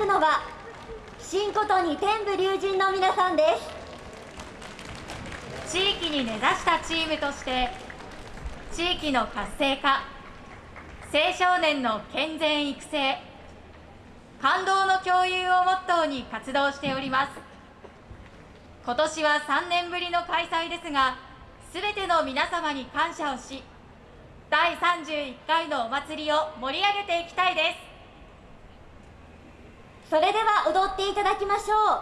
くのは新琴に天部龍神の皆さんです。地域に根ざしたチームとして地域の活性化青少年の健全育成感動の共有をモットーに活動しております。今年は3年ぶりの開催ですがすべての皆様に感謝をし第31回のお祭りを盛り上げていきたいです。それでは踊っていただきましょう。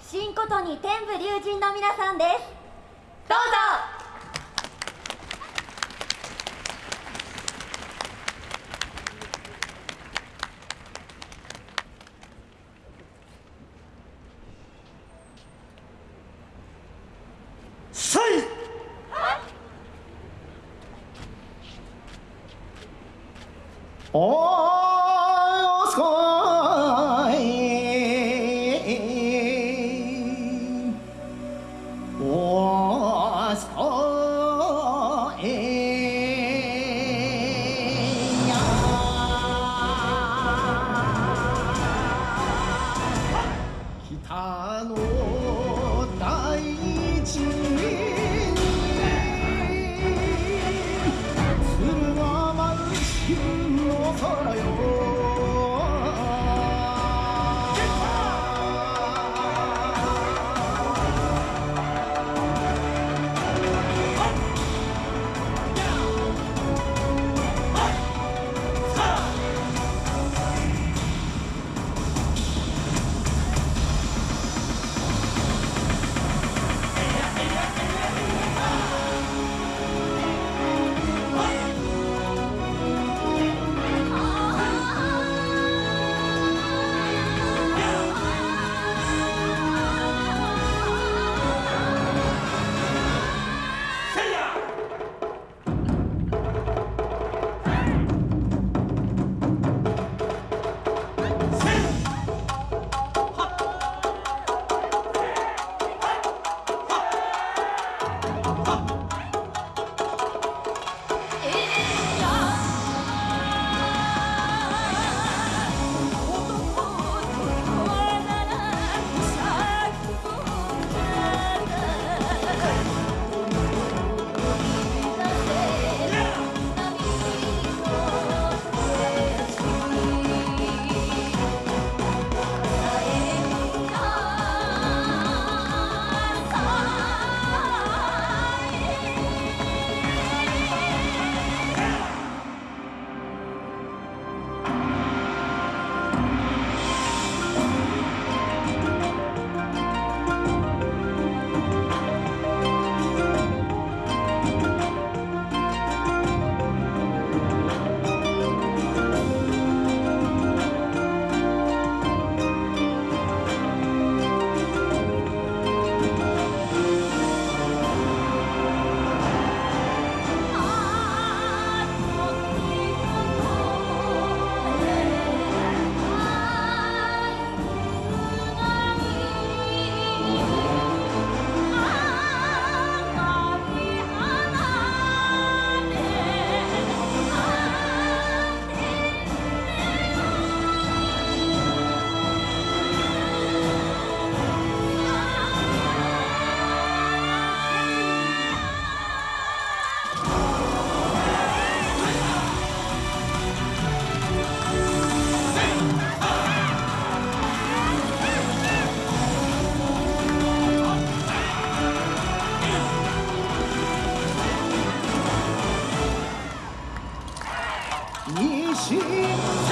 新琴に天部龍神の皆さんです。どうぞ。さ心。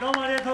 どうもありがとう